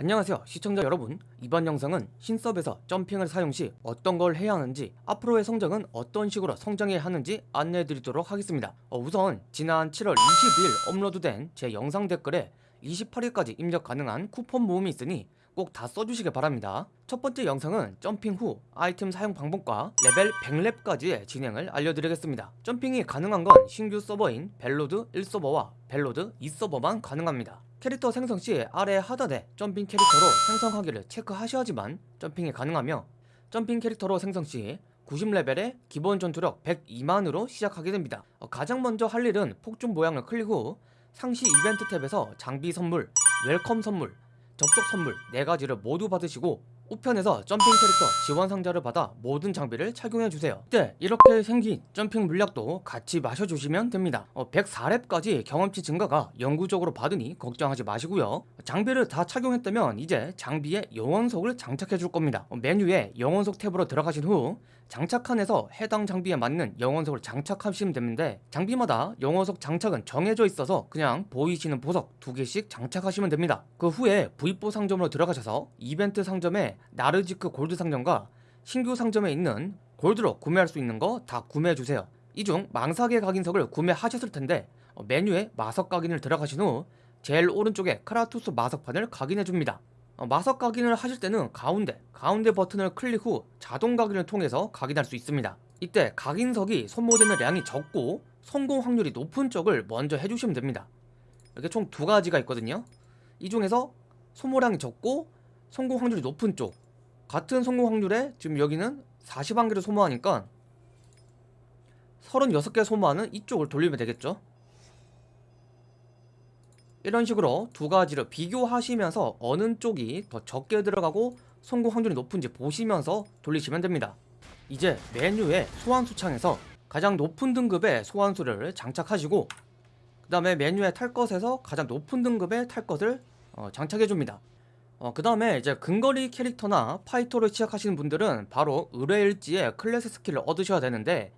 안녕하세요 시청자 여러분. 이번 영상은 신섭에서 jumping을 사용 시 어떤 걸 해야 하는지 앞으로의 성장은 어떤 식으로 성장해야 하는지 안내해 드리도록 하겠습니다. 어, 우선 지난 7월 20일 업로드된 제 영상 댓글에 28일까지 입력 가능한 쿠폰 모음이 있으니 꼭 다 써주시길 바랍니다. 첫 번째 영상은 jumping 후 아이템 사용 방법과 레벨 100렙까지의 진행을 알려드리겠습니다. jumping이 가능한 건 신규 서버인 벨로드 1서버와 벨로드 2서버만 가능합니다. 캐릭터 생성 시 아래 하단에 jumping 캐릭터로 생성하기를 체크하셔야지만 jumping이 가능하며 점핑 캐릭터로 생성 시 90레벨에 기본 전투력 102만으로 시작하게 됩니다. 어, 가장 먼저 할 일은 폭죽 모양을 클릭 후 상시 이벤트 탭에서 장비 선물, welcome 선물, 접속 선물 4가지를 모두 받으시고 우편에서 점핑 캐릭터 지원 상자를 받아 모든 장비를 착용해주세요. 이때 이렇게 생긴 점핑 물약도 같이 마셔주시면 됩니다. 어, 104렙까지 경험치 증가가 영구적으로 받으니 걱정하지 마시고요. 장비를 다 착용했다면 이제 장비에 영원석을 장착해 줄 겁니다. 어, 메뉴에 영원석 탭으로 들어가신 후 장착칸에서 해당 장비에 맞는 영원석을 장착하시면 되는데 장비마다 영원석 장착은 정해져 있어서 그냥 보이시는 보석 두 개씩 장착하시면 됩니다. 그 후에 V4 상점으로 들어가셔서 이벤트 상점에 나르지크 골드 상점과 신규 상점에 있는 골드로 구매할 수 있는 거 다 구매해주세요. 이 중 망사계 각인석을 구매하셨을 텐데 어, 메뉴에 마석 각인을 들어가신 후 제일 오른쪽에 크라투스 마석판을 각인해줍니다. 어, 마석 각인을 하실 때는 가운데 가운데 버튼을 클릭 후 자동 각인을 통해서 각인할 수 있습니다. 이때 각인석이 소모되는 량이 적고 성공 확률이 높은 쪽을 먼저 해주시면 됩니다. 이렇게 총 두 가지가 있거든요. 이 중에서 소모량이 적고 성공 확률이 높은 쪽. 같은 성공 확률에 지금 여기는 41개를 소모하니까 36개 소모하는 이쪽을 돌리면 되겠죠 이런 식으로 두 가지를 비교하시면서 어느 쪽이 더 적게 들어가고 성공 확률이 높은지 보시면서 돌리시면 됩니다. 이제 메뉴의 소환수 창에서 가장 높은 등급의 소환수를 장착하시고 그 다음에 메뉴의 탈 것에서 가장 높은 등급의 탈 것을 어, 장착해줍니다. 어, 그 다음에 이제 근거리 캐릭터나 파이터를 시작하시는 분들은 바로 의뢰일지에 클래스 스킬을 얻으셔야 되는데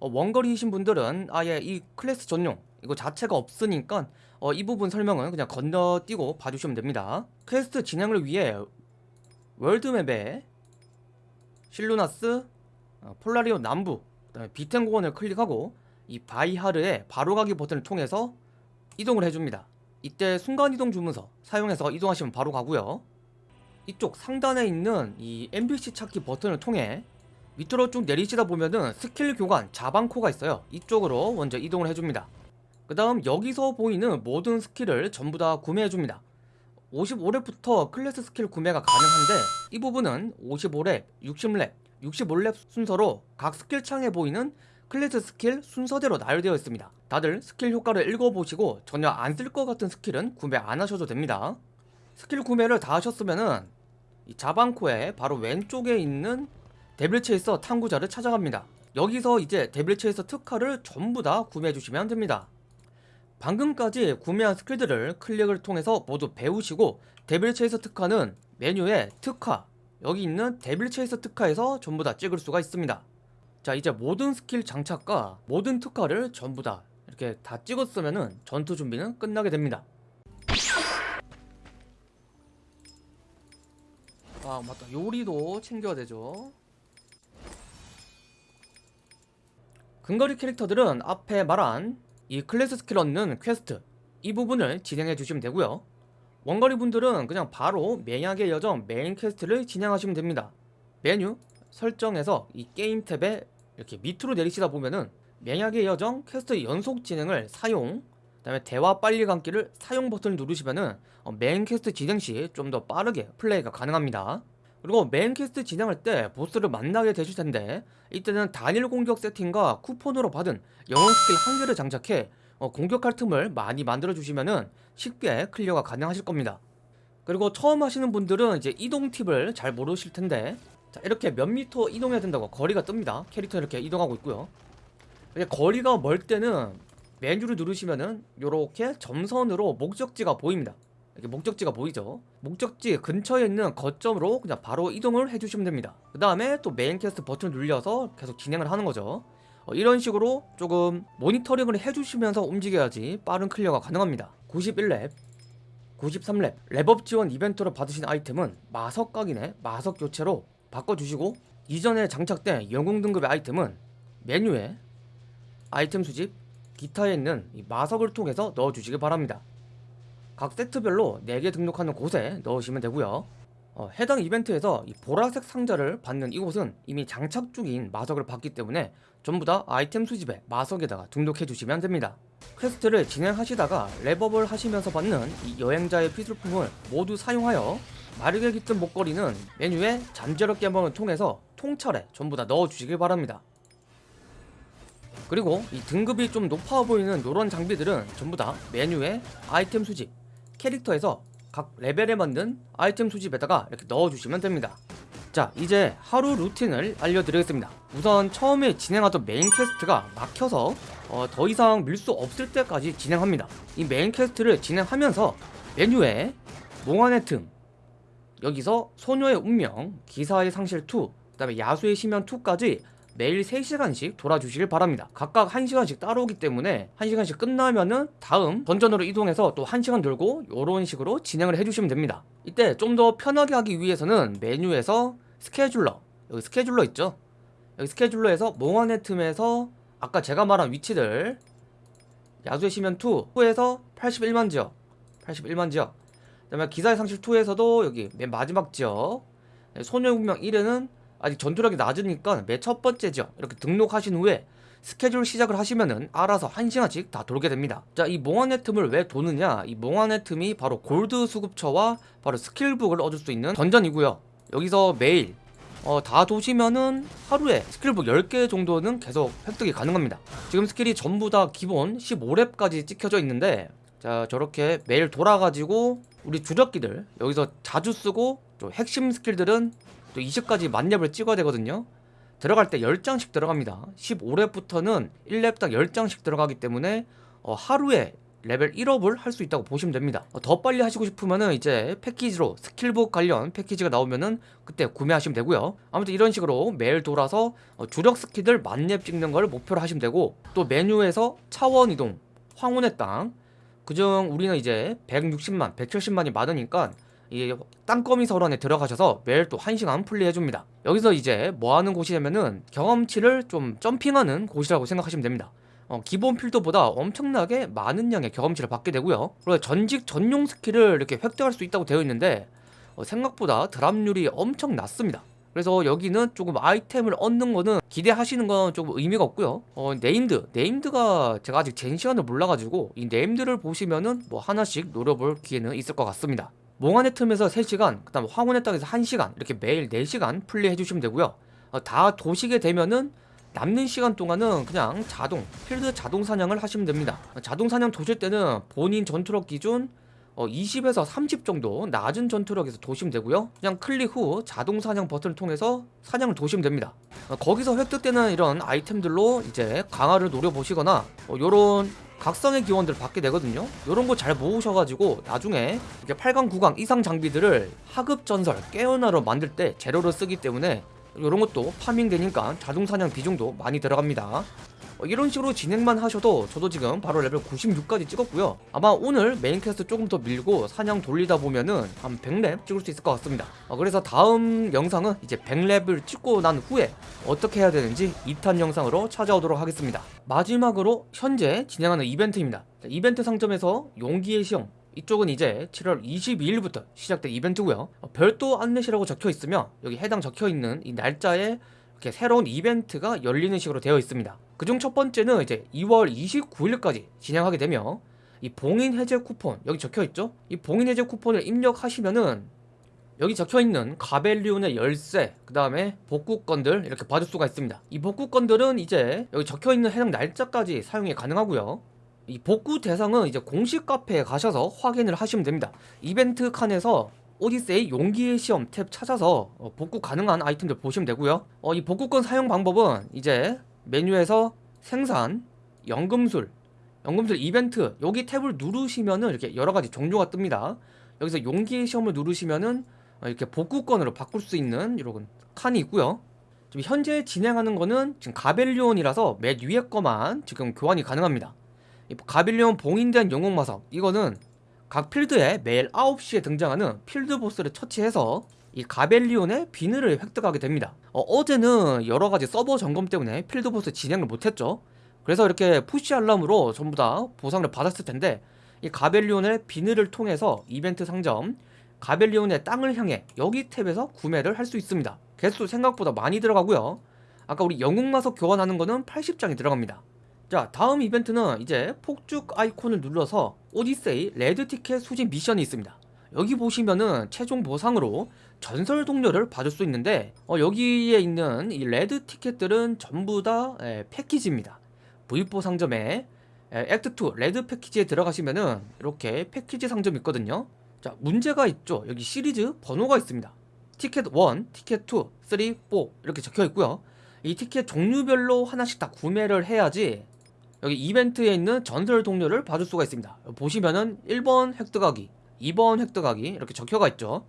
어, 원거리이신 분들은 아예 이 클래스 전용 이거 자체가 없으니까 어, 이 부분 설명은 그냥 건너뛰고 봐주시면 됩니다. 퀘스트 진행을 위해 월드맵에 실루나스 어, 폴라리온 남부 그 다음에 비텐 공원을 클릭하고 이 바이하르의 바로가기 버튼을 통해서 이동을 해줍니다. 이때 순간이동 주문서 사용해서 이동하시면 바로 가고요. 이쪽 상단에 있는 이 NPC 찾기 버튼을 통해 밑으로 쭉 내리시다 보면은 스킬 교관 자방코가 있어요. 이쪽으로 먼저 이동을 해줍니다 그 다음 여기서 보이는 모든 스킬을 전부 다 구매해줍니다. 55렙부터 클래스 스킬 구매가 가능한데 이 부분은 55렙, 60렙, 65렙 순서로 각 스킬 창에 보이는 클래스 스킬 순서대로 나열되어 있습니다. 다들 스킬 효과를 읽어보시고 전혀 안 쓸 것 같은 스킬은 구매 안 하셔도 됩니다. 스킬 구매를 다 하셨으면은 이 자방코에 바로 왼쪽에 있는 데빌 체이서 탐구자를 찾아갑니다. 여기서 이제 데빌 체이서 특화를 전부 다 구매해 주시면 됩니다 방금까지 구매한 스킬들을 클릭을 통해서 모두 배우시고 데빌 체이서 특화는 메뉴에 특화. 여기 있는 데빌 체이서 특화에서 전부 다 찍을 수가 있습니다. 자 이제 모든 스킬 장착과 모든 특화를 전부 다 이렇게 다 찍었으면 전투 준비는 끝나게 됩니다. 아 맞다. 요리도 챙겨야 되죠. 근거리 캐릭터들은 앞에 말한 이 클래스 스킬 얻는 퀘스트 이 부분을 진행해 주시면 되고요. 원거리 분들은 그냥 바로 맹약의 여정 메인 퀘스트를 진행하시면 됩니다. 메뉴 설정에서 이 게임 탭에 이렇게 밑으로 내리시다 보면은 맹약의 여정 퀘스트 연속 진행을 사용 그 다음에 대화 빨리 감기를 사용 버튼을 누르시면은 어, 메인 퀘스트 진행 시 좀 더 빠르게 플레이가 가능합니다 그리고 메인 퀘스트 진행할 때 보스를 만나게 되실 텐데 이때는 단일 공격 세팅과 쿠폰으로 받은 영혼 스킬 한 개를 장착해 어, 공격할 틈을 많이 만들어 주시면은 쉽게 클리어가 가능하실 겁니다. 그리고 처음 하시는 분들은 이제 이동 팁을 잘 모르실 텐데 자 이렇게 몇 미터 이동해야 된다고 거리가 뜹니다. 캐릭터 이렇게 이동하고 있고요. 거리가 멀 때는 메뉴를 누르시면은 이렇게 점선으로 목적지가 보입니다 이렇게 목적지가 보이죠? 목적지 근처에 있는 거점으로 그냥 바로 이동을 해주시면 됩니다. 그 다음에 또 메인 퀘스트 버튼을 눌려서 계속 진행을 하는 거죠. 어, 이런 식으로 조금 모니터링을 해주시면서 움직여야지 빠른 클리어가 가능합니다. 91렙 93렙. 렙업 지원 이벤트로 받으신 아이템은 마석 각인의 마석 교체로 바꿔주시고 이전에 장착된 영웅 등급의 아이템은 메뉴에 아이템 수집 기타에 있는 이 마석을 통해서 넣어주시기 바랍니다 각 세트별로 4개 등록하는 곳에 넣으시면 되고요. 어, 해당 이벤트에서 이 보라색 상자를 받는 이곳은 이미 장착 중인 마석을 받기 때문에 전부 다 아이템 수집에 마석에다가 등록해 주시면 됩니다. 퀘스트를 진행하시다가 렙업을 하시면서 받는 이 여행자의 필수품을 모두 사용하여 마력이 깃든 목걸이는 메뉴에 잠재력 개방을 통해서 통찰에 전부 다 넣어 주시길 바랍니다. 그리고 이 등급이 좀 높아 보이는 이런 장비들은 전부 다 메뉴에 아이템 수집 캐릭터에서 각 레벨에 맞는 아이템 수집에다가 이렇게 넣어주시면 됩니다. 자 이제 하루 루틴을 알려드리겠습니다. 우선 처음에 진행하던 메인 퀘스트가 막혀서 어, 더 이상 밀 수 없을 때까지 진행합니다. 이 메인 퀘스트를 진행하면서 메뉴에 몽환의 틈 여기서 소녀의 운명, 기사의 상실 2, 그 다음에 야수의 심연 2까지 매일 3시간씩 돌아주시길 바랍니다. 각각 1시간씩 따로오기 때문에 1시간씩 끝나면은 다음 던전으로 이동해서 또 1시간 돌고 이런 식으로 진행을 해주시면 됩니다. 이때 좀 더 편하게 하기 위해서는 메뉴에서 스케줄러. 여기 스케줄러 있죠? 여기 스케줄러에서 몽환의 틈에서 아까 제가 말한 위치들 야수의 심연 2에서 81만 지역 81만 지역. 그 다음에 기사의 상실 2에서도 여기 맨 마지막 지역. 소녀의 운명 1에는 아직 전투력이 낮으니까 맨 첫 번째 지역 이렇게 등록하신 후에 스케줄 시작을 하시면은 알아서 1시간씩 다 돌게 됩니다. 자 이 몽환의 틈을 왜 도느냐? 이 몽환의 틈이 바로 골드 수급처와 바로 스킬북을 얻을 수 있는 던전이고요. 여기서 매일 어, 다 도시면은 하루에 스킬북 10개 정도는 계속 획득이 가능합니다. 지금 스킬이 전부 다 기본 15렙까지 찍혀져 있는데 자 저렇게 매일 돌아가지고 우리 주력기들 여기서 자주 쓰고 또 핵심 스킬들은 또 20까지 만렙을 찍어야 되거든요. 들어갈 때 10장씩 들어갑니다. 15렙부터는 1렙당 10장씩 들어가기 때문에 어, 하루에 레벨 1업을 할 수 있다고 보시면 됩니다. 어, 더 빨리 하시고 싶으면은 이제 패키지로 스킬북 관련 패키지가 나오면은 그때 구매하시면 되고요. 아무튼 이런 식으로 매일 돌아서 어, 주력 스킬들 만렙 찍는 걸 목표로 하시면 되고 또 메뉴에서 차원 이동 황혼의 땅. 그중 우리는 이제 160만 170만이 많으니까 이 땅거미 설원에 들어가셔서 매일 또 1시간 플레이해줍니다. 여기서 이제 뭐하는 곳이냐면은 경험치를 좀 jumping하는 곳이라고 생각하시면 됩니다. 어, 기본 필드보다 엄청나게 많은 양의 경험치를 받게 되고요. 그리고 전직 전용 skill을 이렇게 획득할 수 있다고 되어 있는데 어, 생각보다 drop률이 엄청 낮습니다. 그래서 여기는 조금 아이템을 얻는 거는 기대하시는 건 조금 의미가 없고요. 어, named named가 제가 아직 gen 시간을 몰라가지고 이 named를 보시면은 뭐 하나씩 노려볼 기회는 있을 것 같습니다 몽환의 틈에서 3시간 그 다음 황혼의 땅에서 1시간 이렇게 매일 4시간 플레이 해주시면 되고요. 어, 다 도시게 되면은 남는 시간 동안은 그냥 자동 필드 자동 사냥을 하시면 됩니다. 자동 사냥 도실 때는 본인 전투력 기준 어, 20에서 30 정도 낮은 전투력에서 도시면 되고요. 그냥 클릭 후 자동 사냥 버튼을 통해서 사냥을 도시면 됩니다. 어, 거기서 획득되는 이런 아이템들로 이제 강화를 노려보시거나 어, 요런 각성의 기원들을 받게 되거든요. 요런 거 잘 모으셔가지고 나중에 이렇게 8강 9강 이상 장비들을 하급 전설 깨어나로 만들 때 재료로 쓰기 때문에 이런 것도 farming 되니까 자동 사냥 비중도 많이 들어갑니다. 어, 이런 식으로 진행만 하셔도 저도 지금 바로 레벨 96까지 찍었고요. 아마 오늘 main quest 조금 더 밀고 사냥 돌리다 보면은 한 100렙 찍을 수 있을 것 같습니다. 어, 그래서 다음 영상은 이제 100렙을 찍고 난 후에 어떻게 해야 되는지 2탄 영상으로 찾아오도록 하겠습니다. 마지막으로 현재 진행하는 이벤트입니다. 이벤트 상점에서 용기의 시험. 이쪽은 이제 7월 22일부터 시작된 이벤트고요. 어, 별도 안내시라고 적혀있으며 여기 해당 적혀있는 이 날짜에 이렇게 새로운 이벤트가 열리는 식으로 되어 있습니다. 그중 첫 번째는 이제 2월 29일까지 진행하게 되며 이 봉인 해제 쿠폰 여기 적혀있죠? 이 봉인 해제 쿠폰을 입력하시면은 여기 적혀있는 가벨리온의 열쇠 그 다음에 복구건들 이렇게 받을 수가 있습니다. 이 복구건들은 이제 여기 적혀있는 해당 날짜까지 사용이 가능하고요. 이 복구 대상은 이제 공식 카페에 가셔서 확인을 하시면 됩니다. 이벤트 칸에서 오디세이 용기의 시험 탭 찾아서 어, 복구 가능한 아이템들 보시면 되고요. 어, 이 복구권 사용 방법은 이제 메뉴에서 생산, 연금술, 연금술 이벤트 여기 탭을 누르시면은 이렇게 여러가지 종류가 뜹니다. 여기서 용기의 시험을 누르시면은 어, 이렇게 복구권으로 바꿀 수 있는 이런 칸이 있고요. 지금 현재 진행하는 거는 지금 가벨리온이라서 맨 위에 거만 지금 교환이 가능합니다. 가빌리온 봉인된 영웅마석 이거는 각 필드에 매일 9시에 등장하는 필드 보스를 처치해서 이 가벨리온의 비늘을 획득하게 됩니다. 어제는 여러가지 서버 점검 때문에 필드 보스 진행을 못했죠. 그래서 이렇게 push 알람으로 전부 다 보상을 받았을 텐데 이 가벨리온의 비늘을 통해서 이벤트 상점 가벨리온의 땅을 향해 여기 탭에서 구매를 할 수 있습니다. 개수 생각보다 많이 들어가고요. 아까 우리 영웅마석 교환하는 거는 80장이 들어갑니다. 자 다음 이벤트는 이제 폭죽 아이콘을 눌러서 오디세이 red ticket 수집 미션이 있습니다. 여기 보시면은 최종 보상으로 전설 동료를 받을 수 있는데 어, 여기에 있는 이 red ticket들은 전부 다 에, 패키지입니다. V4 상점에 에, 액트2 레드 패키지에 들어가시면은 이렇게 패키지 상점이 있거든요. 자 문제가 있죠. 여기 시리즈 번호가 있습니다. 티켓 1, 티켓 2, 3, 4 이렇게 적혀 있고요. 이 티켓 종류별로 하나씩 다 구매를 해야지 여기 이벤트에 있는 전설 동료를 받을 수가 있습니다. 보시면은 1번 획득하기 2번 획득하기 이렇게 적혀가 있죠.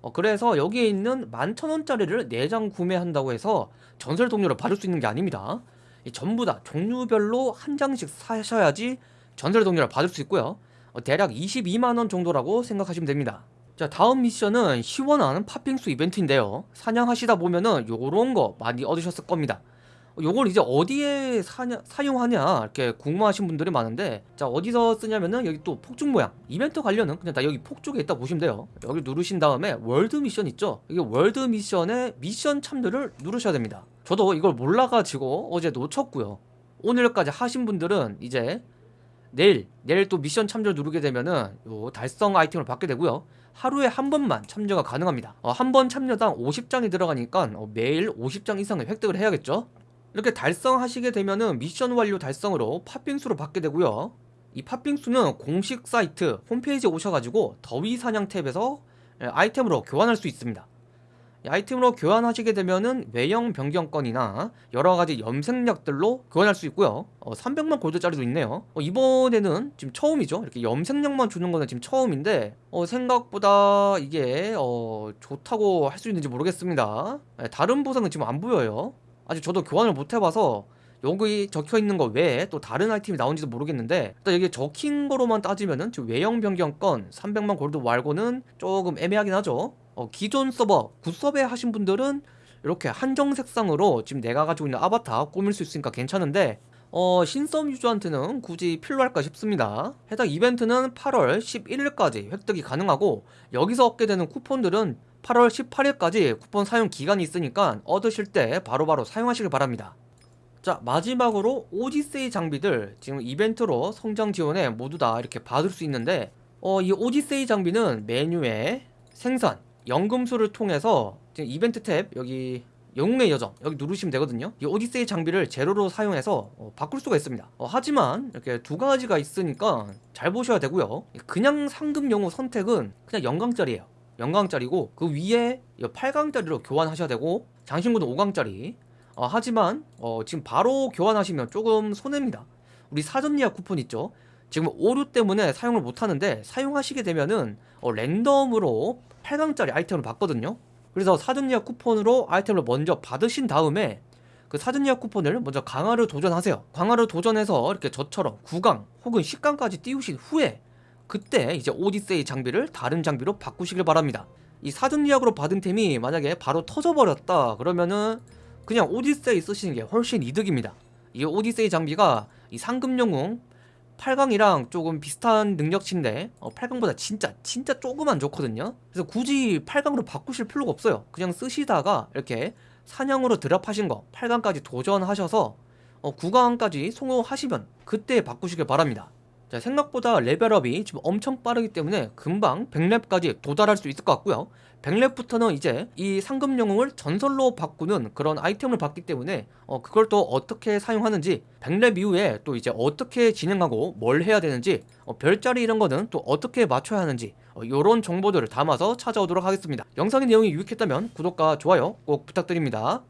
어, 그래서 여기에 있는 11,000원짜리를 4장 구매한다고 해서 전설 동료를 받을 수 있는 게 아닙니다. 이 전부 다 종류별로 한 장씩 사셔야지 전설 동료를 받을 수 있고요. 어, 대략 22만원 정도라고 생각하시면 됩니다. 자 다음 미션은 시원한 팥빙수 이벤트인데요. 사냥하시다 보면은 요런 거 많이 얻으셨을 겁니다 요걸 이제 어디에 사냐, 사용하냐 이렇게 궁금하신 분들이 많은데 자 어디서 쓰냐면은 여기 또 폭죽 모양. 이벤트 관련은 그냥 다 여기 폭죽에 있다 보시면 돼요. 여기 누르신 다음에 world mission 있죠? 이게 world mission에 미션 참여를 누르셔야 됩니다. 저도 이걸 몰라가지고 어제 놓쳤고요. 오늘까지 하신 분들은 이제 내일 내일 또 미션 참여 누르게 되면은 요 달성 아이템을 받게 되고요. 하루에 한 번만 참여가 가능합니다. 어, 한 번 참여당 50장이 들어가니까 어, 매일 50장 이상을 획득을 해야겠죠 이렇게 달성하시게 되면은 미션 완료 달성으로 팥빙수를 받게 되고요. 이 팥빙수는 공식 사이트 홈페이지에 오셔가지고 더위 사냥 탭에서 예, 아이템으로 교환할 수 있습니다. 이 아이템으로 교환하시게 되면은 외형 변경권이나 여러가지 염색약들로 교환할 수 있고요. 어, 300만 골드짜리도 있네요. 어, 이번에는 지금 처음이죠? 이렇게 염색약만 주는 거는 지금 처음인데 어, 생각보다 이게 어, 좋다고 할 수 있는지 모르겠습니다. 예, 다른 보상은 지금 안 보여요 아직 저도 교환을 못 해봐서 여기 적혀있는 거 외에 또 다른 아이템이 나온지도 모르겠는데 일단 여기 적힌 거로만 따지면은 지금 외형 변경권 300만 골드 말고는 조금 애매하긴 하죠. 어, 기존 서버 굿서베 하신 분들은 이렇게 한정 색상으로 지금 내가 가지고 있는 아바타 꾸밀 수 있으니까 괜찮은데 어, 신썸 유저한테는 굳이 필요할까 싶습니다. 해당 이벤트는 8월 11일까지 획득이 가능하고 여기서 얻게 되는 쿠폰들은 8월 18일까지 쿠폰 사용 기간이 있으니까 얻으실 때 바로바로 사용하시길 바랍니다. 자 마지막으로 오디세이 장비들 지금 이벤트로 성장 지원에 모두 다 이렇게 받을 수 있는데 어, 이 오디세이 장비는 메뉴에 생산, 연금술을 통해서 지금 이벤트 탭 여기 영웅의 여정 여기 누르시면 되거든요. 이 오디세이 장비를 제로로 사용해서 어, 바꿀 수가 있습니다. 어, 하지만 이렇게 두 가지가 있으니까 잘 보셔야 되고요. 그냥 상금 영웅 선택은 그냥 영광짜리예요 영광짜리고 그 위에 8강짜리로 교환하셔야 되고 장신구는 5강짜리. 어, 하지만 어, 지금 바로 교환하시면 조금 손해입니다. 우리 사전 예약 쿠폰 있죠? 지금 오류 때문에 사용을 못하는데 사용하시게 되면은 어, 랜덤으로 8강짜리 아이템을 받거든요. 그래서 사전 예약 쿠폰으로 아이템을 먼저 받으신 다음에 그 사전 예약 쿠폰을 먼저 강화를 도전하세요. 강화를 도전해서 이렇게 저처럼 9강 혹은 10강까지 띄우신 후에 그때 이제 오디세이 장비를 다른 장비로 바꾸시길 바랍니다. 이 사전 예약으로 받은 템이 만약에 바로 터져버렸다 그러면은 그냥 오디세이 쓰시는 게 훨씬 이득입니다. 이 오디세이 장비가 이 상금 영웅 8강이랑 조금 비슷한 능력치인데 어, 8강보다 진짜 진짜 조금만 좋거든요. 그래서 굳이 8강으로 바꾸실 필요가 없어요. 그냥 쓰시다가 이렇게 사냥으로 드랍하신 거 8강까지 도전하셔서 어, 9강까지 성공하시면 그때 바꾸시길 바랍니다 자, 생각보다 레벨업이 지금 엄청 빠르기 때문에 금방 100렙까지 도달할 수 있을 것 같고요. 100렙부터는 이제 이 상금 영웅을 전설로 바꾸는 그런 아이템을 받기 때문에 어, 그걸 또 어떻게 사용하는지 100렙 이후에 또 이제 어떻게 진행하고 뭘 해야 되는지 어, 별자리 이런 거는 또 어떻게 맞춰야 하는지 어, 이런 정보들을 담아서 찾아오도록 하겠습니다. 영상의 내용이 유익했다면 구독과 좋아요 꼭 부탁드립니다